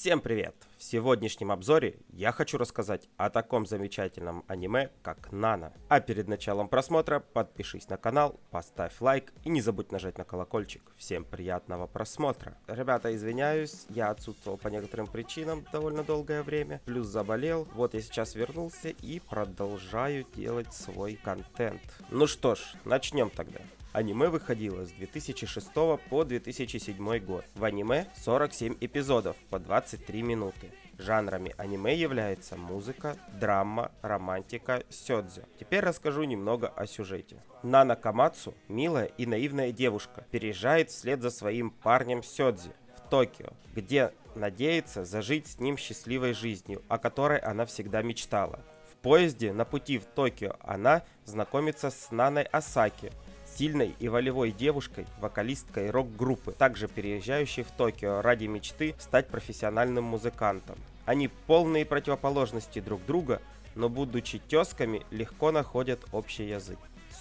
Всем привет! В сегодняшнем обзоре я хочу рассказать о таком замечательном аниме, как Нана. А перед началом просмотра подпишись на канал, поставь лайк и не забудь нажать на колокольчик. Всем приятного просмотра! Ребята, извиняюсь, я отсутствовал по некоторым причинам довольно долгое время, плюс заболел. Вот я сейчас вернулся и продолжаю делать свой контент. Ну что ж, начнем тогда. Аниме выходило с 2006 по 2007 год. В аниме 47 эпизодов по 23 минуты. Жанрами аниме является музыка, драма, романтика, сёдзе. Теперь расскажу немного о сюжете. Нана Камацу, милая и наивная девушка, переезжает вслед за своим парнем Сёдзи в Токио, где надеется зажить с ним счастливой жизнью, о которой она всегда мечтала. В поезде на пути в Токио она знакомится с Наной Асаки, сильной и волевой девушкой, вокалисткой рок-группы, также переезжающей в Токио ради мечты стать профессиональным музыкантом. Они полные противоположности друг друга, но будучи тесками, легко находят общий язык.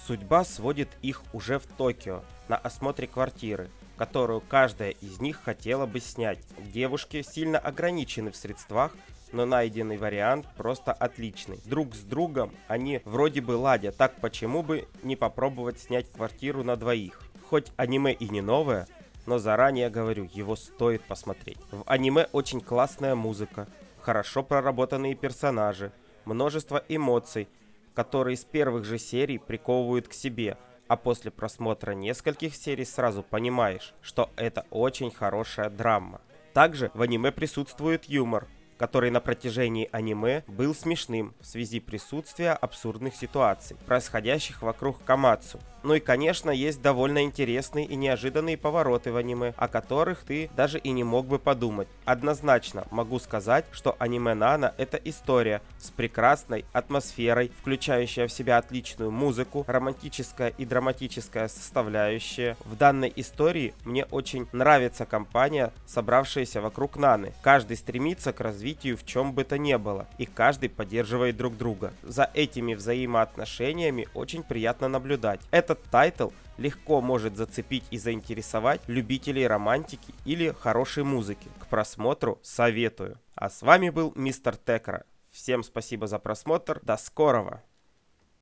Судьба сводит их уже в Токио на осмотре квартиры, которую каждая из них хотела бы снять. Девушки сильно ограничены в средствах, но найденный вариант просто отличный. Друг с другом они вроде бы ладят, так почему бы не попробовать снять квартиру на двоих? Хоть аниме и не новое, но заранее говорю, его стоит посмотреть. В аниме очень классная музыка, хорошо проработанные персонажи, множество эмоций, которые с первых же серий приковывают к себе, а после просмотра нескольких серий сразу понимаешь, что это очень хорошая драма. Также в аниме присутствует юмор, который на протяжении аниме был смешным в связи присутствия абсурдных ситуаций, происходящих вокруг Камацу. Ну и конечно есть довольно интересные и неожиданные повороты в аниме, о которых ты даже и не мог бы подумать. Однозначно могу сказать, что аниме Нана это история с прекрасной атмосферой, включающая в себя отличную музыку, романтическая и драматическая составляющая. В данной истории мне очень нравится компания, собравшаяся вокруг Наны. Каждый стремится к развитию в чем бы то ни было, и каждый поддерживает друг друга. За этими взаимоотношениями очень приятно наблюдать. Это этот title легко может зацепить и заинтересовать любителей романтики или хорошей музыки. К просмотру советую. А с вами был Мистер Текра. Всем спасибо за просмотр. До скорого!